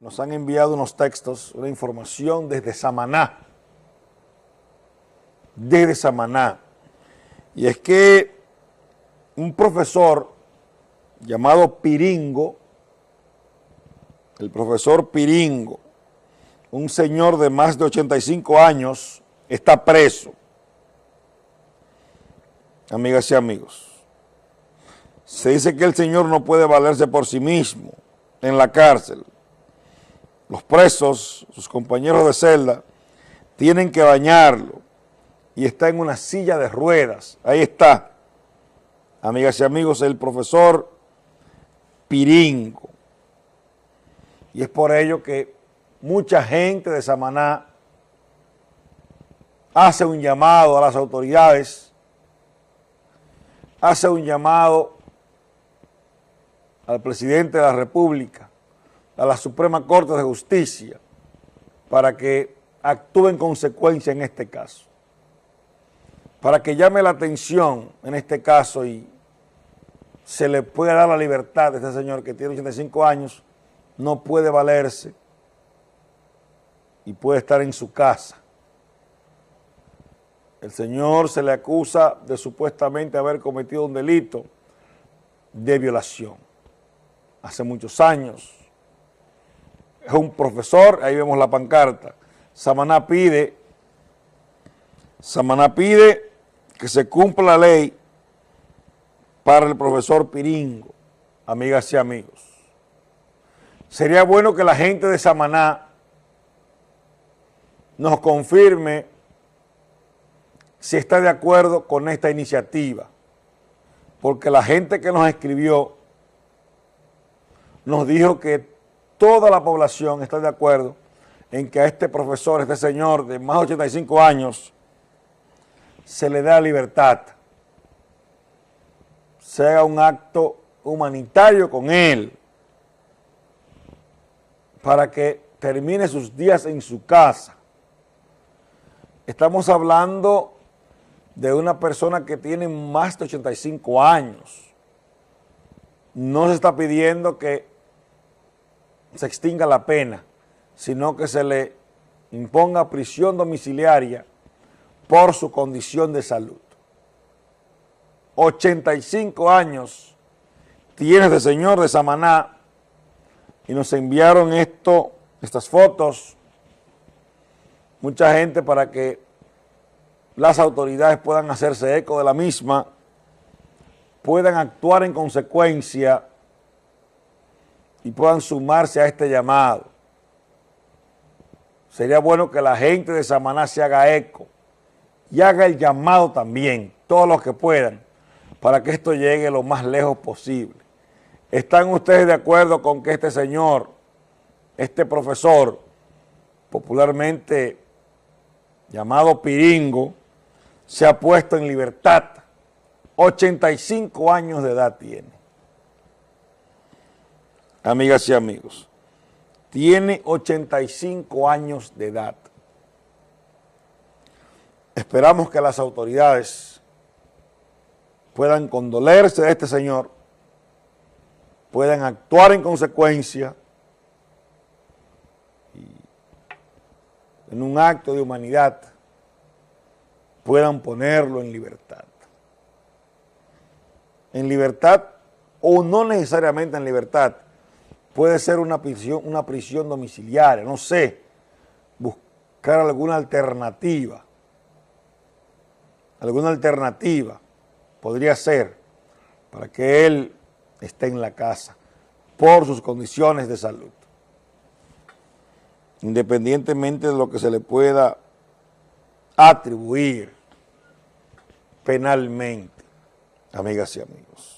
nos han enviado unos textos, una información desde Samaná, desde Samaná, y es que un profesor llamado Piringo, el profesor Piringo, un señor de más de 85 años, está preso. Amigas y amigos, se dice que el señor no puede valerse por sí mismo en la cárcel, los presos, sus compañeros de celda, tienen que bañarlo y está en una silla de ruedas. Ahí está, amigas y amigos, el profesor Piringo. Y es por ello que mucha gente de Samaná hace un llamado a las autoridades, hace un llamado al presidente de la República, a la Suprema Corte de Justicia para que actúe en consecuencia en este caso, para que llame la atención en este caso y se le pueda dar la libertad a este señor que tiene 85 años, no puede valerse y puede estar en su casa. El señor se le acusa de supuestamente haber cometido un delito de violación hace muchos años, es un profesor, ahí vemos la pancarta. Samaná pide, Samaná pide que se cumpla la ley para el profesor Piringo, amigas y amigos. Sería bueno que la gente de Samaná nos confirme si está de acuerdo con esta iniciativa, porque la gente que nos escribió nos dijo que toda la población está de acuerdo en que a este profesor, este señor de más de 85 años, se le da libertad, se haga un acto humanitario con él, para que termine sus días en su casa. Estamos hablando de una persona que tiene más de 85 años. No se está pidiendo que se extinga la pena, sino que se le imponga prisión domiciliaria por su condición de salud. 85 años tiene este señor de Samaná y nos enviaron esto, estas fotos, mucha gente para que las autoridades puedan hacerse eco de la misma, puedan actuar en consecuencia y puedan sumarse a este llamado. Sería bueno que la gente de Samaná se haga eco y haga el llamado también, todos los que puedan, para que esto llegue lo más lejos posible. ¿Están ustedes de acuerdo con que este señor, este profesor, popularmente llamado Piringo, se ha puesto en libertad? 85 años de edad tiene amigas y amigos, tiene 85 años de edad. Esperamos que las autoridades puedan condolerse de este señor, puedan actuar en consecuencia y en un acto de humanidad puedan ponerlo en libertad. En libertad o no necesariamente en libertad, puede ser una prisión, una prisión domiciliaria, no sé, buscar alguna alternativa, alguna alternativa podría ser para que él esté en la casa por sus condiciones de salud, independientemente de lo que se le pueda atribuir penalmente, amigas y amigos.